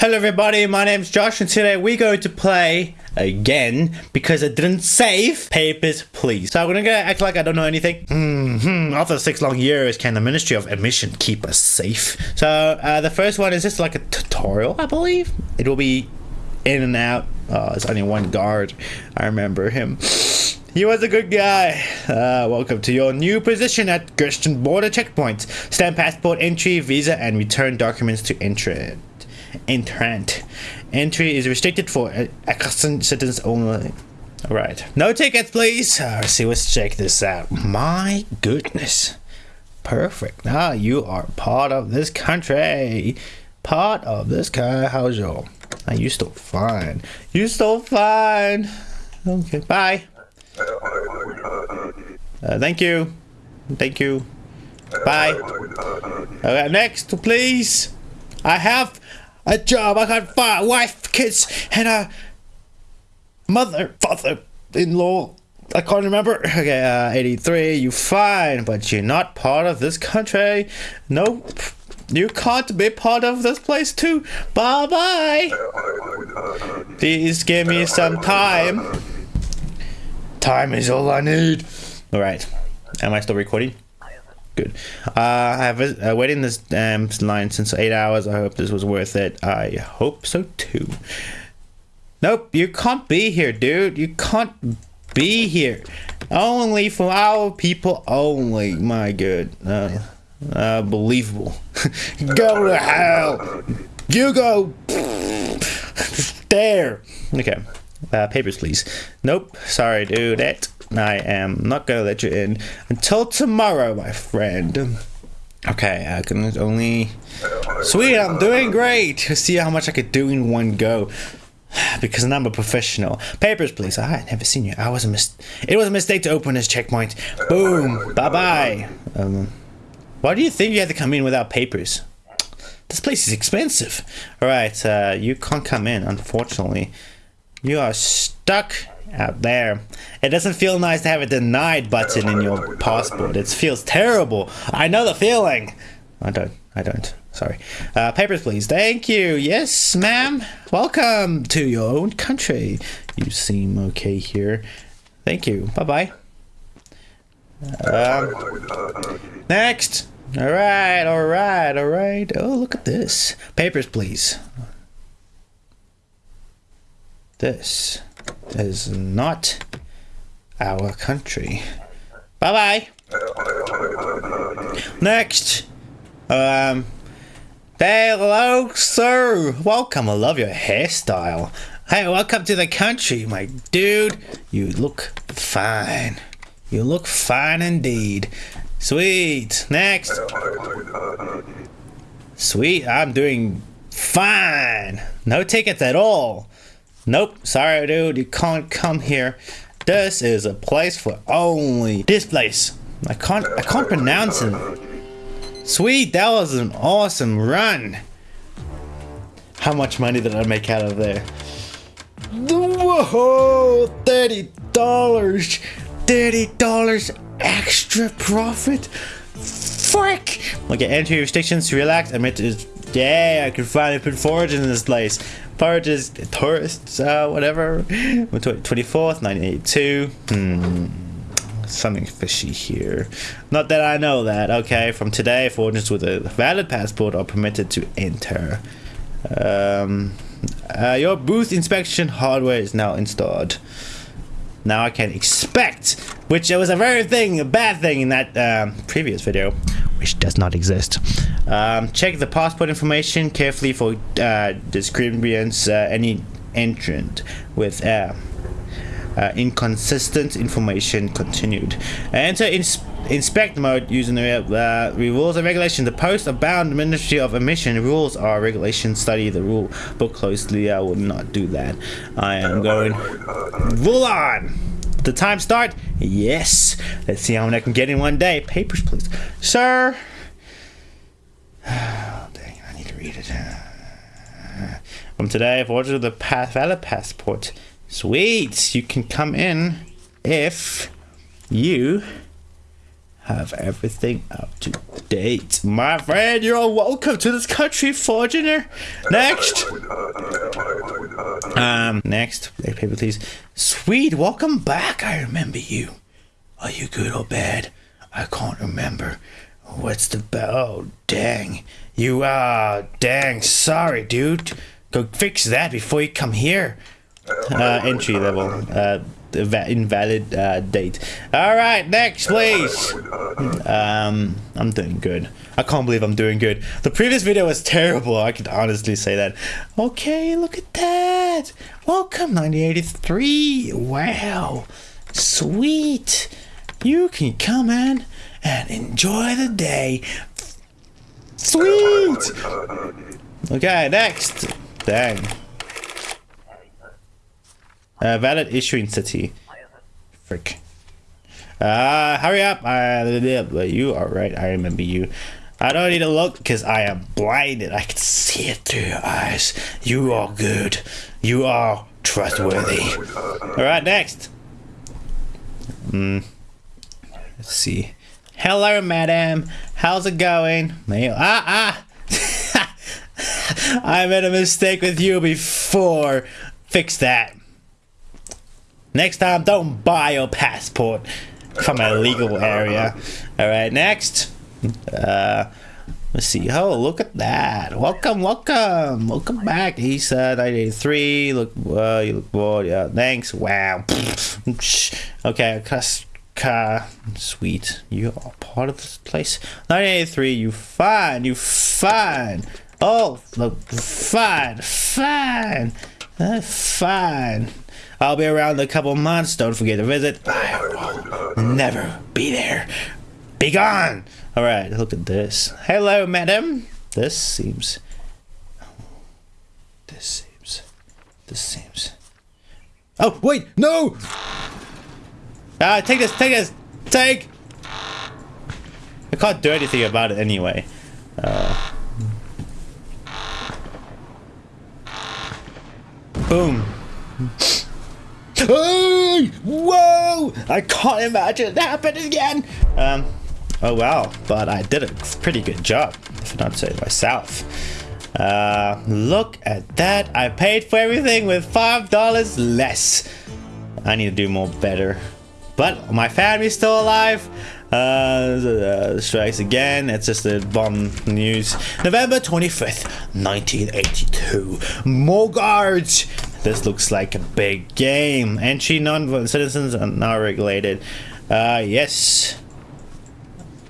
Hello everybody, my name's Josh and today we're going to play again because I didn't save Papers, Please. So I'm gonna go act like I don't know anything. hmm After six long years, can the Ministry of Admission keep us safe? So uh, the first one is just like a tutorial, I believe. It will be in and out. Oh, it's only one guard. I remember him. He was a good guy. Uh, welcome to your new position at Grestin border checkpoint. Stamp passport entry, visa, and return documents to enter entrant. Entry is restricted for Arstotzkan citizens only. Alright. No tickets, please. Uh, see, let's check this out. My goodness. Perfect. Now you are part of this country. Part of this country. How's your? Are you still fine? You still fine. Okay. Bye. Uh, thank you. Thank you. Bye. Alright, next, please. I have a job. I got five wife, kids, and a mother, father-in-law. I can't remember. Okay, uh, 83. You fine, but you're not part of this country. Nope. You can't be part of this place too. Bye bye. Please give me some time. Time is all I need. All right. Am I still recording? Good. Uh, I have uh, waiting this um, line since eight hours. I hope this was worth it. I hope so too. Nope, you can't be here, dude. You can't be here. Only for our people only. My good. Uh, unbelievable. go to hell. You go there. Okay. Uh, papers, please. Nope. Sorry, dude. That I am not gonna let you in until tomorrow, my friend. Okay, I can only. Sweet, I'm doing great. See how much I could do in one go. Because I'm a professional. Papers, please. I had never seen you. I was a mis. It was a mistake to open this checkpoint. Boom. Bye bye. Um, why do you think you had to come in without papers? This place is expensive. All right, uh, you can't come in, unfortunately. You are stuck out there. It doesn't feel nice to have a denied button in your passport. It feels terrible. I know the feeling. I don't. I don't. Sorry. Uh, papers, please. Thank you. Yes, ma'am. Welcome to your own country. You seem okay here. Thank you. Bye-bye. Um, next. All right, all right, all right. Oh, look at this. Papers, please. This is not our country. Bye bye. Next. Um. Hello, sir. Welcome. I love your hairstyle. Hey, welcome to the country, my dude. You look fine. You look fine indeed. Sweet. Next. Sweet. I'm doing fine. No tickets at all. Nope, sorry dude, you can't come here. This is a place for only this place. I can't I can't pronounce it. Sweet, that was an awesome run. How much money did I make out of there? Whoa, $30. $30 extra profit? Frick! Okay, entry restrictions, relax, admit is yeah, I can finally put forage in this place. Forages, tourists, uh, whatever. 24th, 1982. Hmm. Something fishy here. Not that I know that. Okay, from today, foreigners with a valid passport are permitted to enter. Um, uh, your booth inspection hardware is now installed. Now I can expect, which was a very thing, a bad thing in that um, previous video which does not exist. Um, check the passport information carefully for uh, discrepancies, uh, any entrant with uh, uh, inconsistent information continued. Enter ins inspect mode using the uh, rules and regulations. The post abound Ministry of Admission rules are regulations. Study the rule book closely. I will not do that. I am going rule on the time start? Yes. Let's see how many I can get in one day. Papers, please. Sir. Oh, dang, I need to read it. Uh, from today, I've ordered the valid passport. Sweet. You can come in if you have everything up to date. My friend, you're all welcome to this country, Fortuner. Next. Um, next. Paper, please. Sweet, welcome back. I remember you. Are you good or bad? I can't remember. What's the bell? Oh, dang. You, uh, dang. Sorry, dude. Go fix that before you come here. Uh, entry level. Uh, invalid uh, date. All right, next, please. Um, I'm doing good. I can't believe I'm doing good. The previous video was terrible. I can honestly say that. Okay, look at that. Welcome, 1983. Wow, sweet. You can come in and enjoy the day. Sweet. Okay, next. Dang. Uh, valid issuing city. Frick. Uh, hurry up. Uh, you are right. I remember you. I don't need to look because I am blinded. I can see it through your eyes. You are good. You are trustworthy. Alright, next. Hmm. Let's see. Hello, madam. How's it going? Ah, ah. I made a mistake with you before. Fix that. Next time, don't buy your passport from a legal area. Alright, next. Uh, let's see. Oh, look at that. Welcome, welcome. Welcome back. He said 1983. Look, uh, you look bored. Yeah, thanks. Wow. okay. Car. Sweet. You are part of this place. 1983. You fine. You fine. Oh, look. Fine. Fine. Uh, fine. I'll be around in a couple months. Don't forget to visit. I will never be there. Be gone. All right, look at this. Hello, madam. This seems. This seems. This seems. Oh wait, no! Ah, take this, take this, take. I can't do anything about it anyway. Uh, boom. Hey! Whoa! I can't imagine it happening again! Um, oh wow, but I did a pretty good job, if not say myself. Uh, look at that. I paid for everything with $5 less. I need to do more better. But my family's still alive. Uh, uh, strikes again. It's just the bomb news. November 25th, 1982. More guards. This looks like a big game. Entry non-citizens are now regulated. Uh, yes.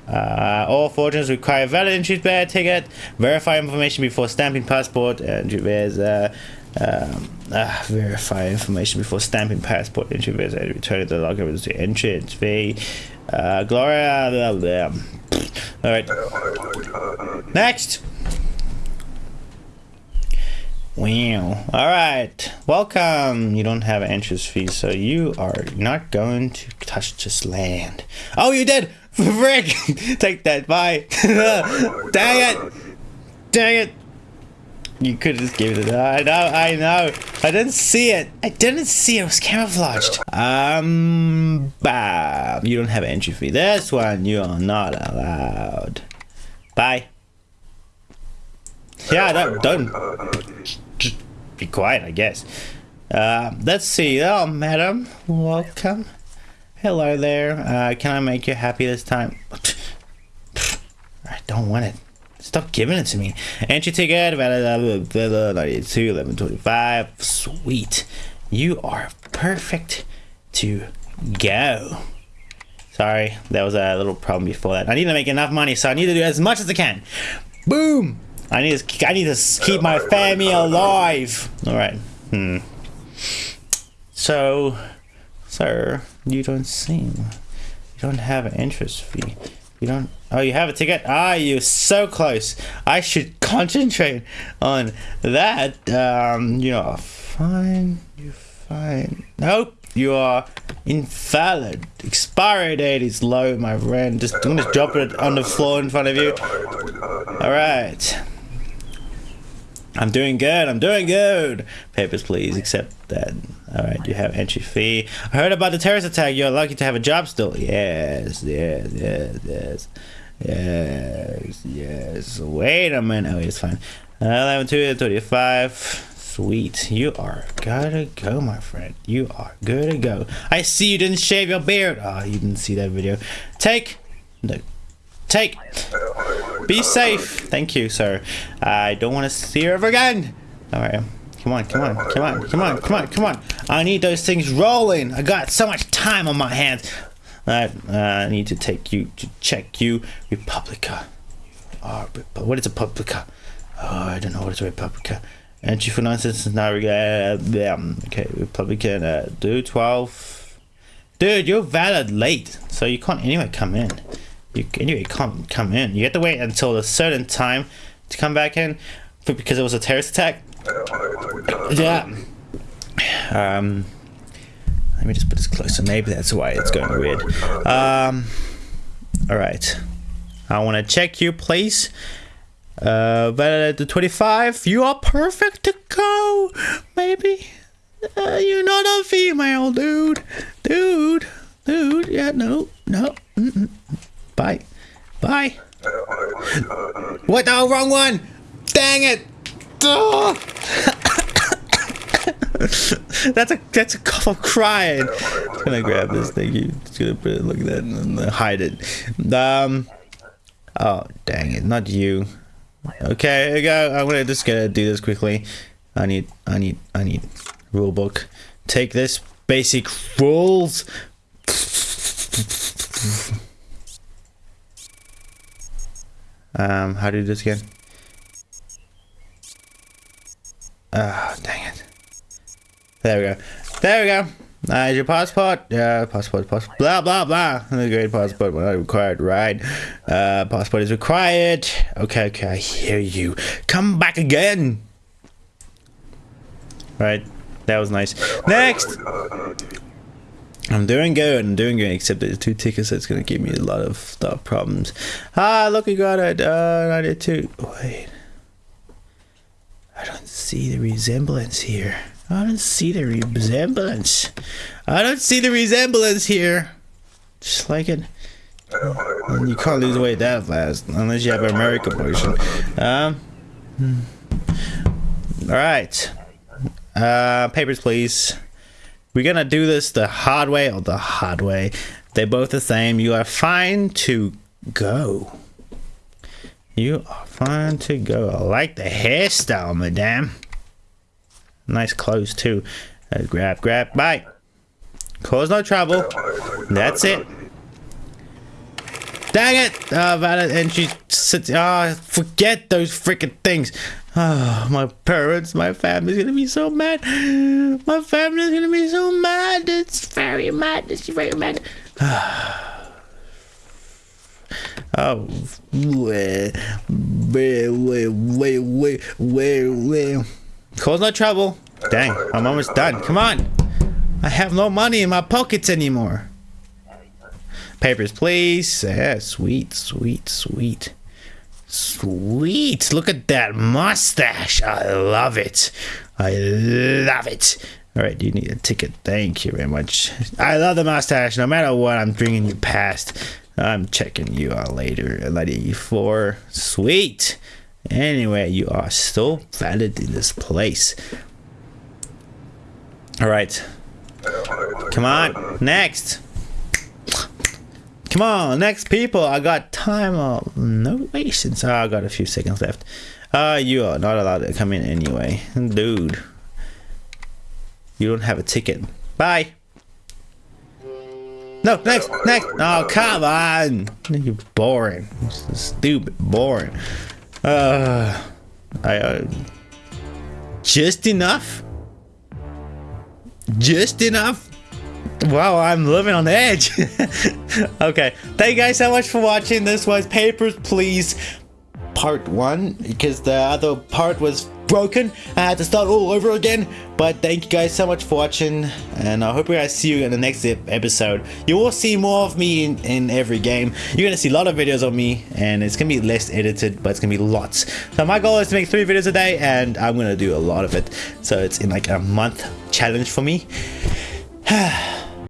Uh, all fortunes require valid entry bearer ticket. Verify information before stamping passport. Entry bears. Uh, uh, verify information before stamping passport. Entry bears. Return the locker to entry. Very. Uh, Gloria. All right. Next. Wow. All right. Welcome. You don't have an entrance fee, so you are not going to touch this land. Oh, you did. Frick. Take that. Bye. Dang it. Dang it. You could have just gave it. I know. I know. I didn't see it. I didn't see it. It was camouflaged. Um. Bam. You don't have entry fee. This one you are not allowed. Bye. Yeah, don't, don't just be quiet, I guess. Uh, let's see. Oh, madam, welcome. Hello there. Uh, can I make you happy this time? I don't want it. Stop giving it to me. Entry ticket, 92, 1125. Sweet. You are perfect to go. Sorry, there was a little problem before that. I need to make enough money, so I need to do as much as I can. Boom! I need to I need to keep my family alive. All right. Hmm. So, sir, you don't seem you don't have an interest fee. You don't. Oh, you have a ticket. Ah, you're so close. I should concentrate on that. Um, you are fine. You're fine. Nope. You are invalid. Expiry date is low, my friend. Just I'm just drop it on the floor in front of you. All right. I'm doing good. I'm doing good. Papers, please. Accept that. All right. You have entry fee. I heard about the terrorist attack. You're lucky to have a job still. Yes. Yes. Yes. Yes. Yes. Yes. Wait a minute. Oh, it's fine. Uh, 11 2 35. Sweet. You are good to go, my friend. You are good to go. I see you didn't shave your beard. Oh, you didn't see that video. Take. No. Take. Be safe. Thank you, sir. I don't want to see her ever again. All right. Come on, come on, come on, come on, come on, come on. I need those things rolling. I got so much time on my hands. I, uh, need to take you to check you. Republia. Oh, what is a Republia? Oh, I don't know what is a Republia. Entry for nonsense is not uh, um, okay, Republican, uh, do 12. Dude, you're valid late, so you can't anyway come in. You anyway can't come in. You have to wait until a certain time to come back in because it was a terrorist attack. Yeah. Um. Let me just put this closer. Maybe that's why it's going weird. Um. All right. I want to check you, please. Uh, but the 25, you are perfect to go. Maybe. Uh, you're not a female, dude. Dude. Dude. Yeah, no. No. Mm -mm. Bye. Bye. No, wrong one. Dang it. That's a that's a cough of crying. I'm gonna grab this Thank You just gonna put it, look at that and hide it. Um. Oh dang it! Not you. Okay, go. I'm gonna just gonna do this quickly. I need I need I need rule book. Take this basic rules. Um, how do you do this again? Ah, oh, dang it. There we go. There we go. Uh, is your passport? Yeah, passport, passport. Blah, blah, blah. The great passport, not required, right? Uh, passport is required. Okay, okay, I hear you. Come back again. Right, that was nice. Next! I'm doing good, I'm doing good, except there's two tickets that's gonna give me a lot of stuff problems. Ah, look, we got it. Uh, I did too. Wait. I don't see the resemblance here. I don't see the resemblance. I don't see the resemblance here. Just like it. You can't lose weight that fast unless you have an American version. Um. All right. Uh, papers, please. We're gonna do this the hard way or the hard way. They're both the same. You are fine to go. You are fine to go. I like the hairstyle, madame. Nice clothes too. Uh, grab, grab, bye. Cause no trouble. That's it. Dang it! Uh, valid entry. Ah, oh, forget those freaking things. Oh, my parents, my family's gonna be so mad. My family's gonna be so mad. It's very mad. It's very mad. Ah. oh, wait, wait, wait, wait, wait, wait, wait. Cause no trouble. Dang, I'm almost done. Come on. I have no money in my pockets anymore. Papers, please. Yeah, sweet, sweet, sweet. Sweet. Look at that mustache. I love it. I love it. All right, you need a ticket. Thank you very much. I love the mustache. No matter what, I'm bringing you past. I'm checking you out later. 84. Sweet. Anyway, you are still valid in this place. All right. Come on. Next. Come on, next people. I got time. of no patience. Oh, I got a few seconds left. Uh, you are not allowed to come in anyway. Dude. You don't have a ticket. Bye. No, next, next. Oh, come on. You're boring. Stupid, boring. Uh, I, uh, just enough? Just enough? Wow, I'm living on the edge. okay, thank you guys so much for watching. This was Papers, Please part one because the other part was broken. I had to start all over again. But thank you guys so much for watching, and I hope you guys see you in the next episode. You will see more of me in, in every game. You're gonna see a lot of videos of me, and it's gonna be less edited, but it's gonna be lots. So my goal is to make three videos a day, and I'm gonna do a lot of it. So it's in like a month challenge for me.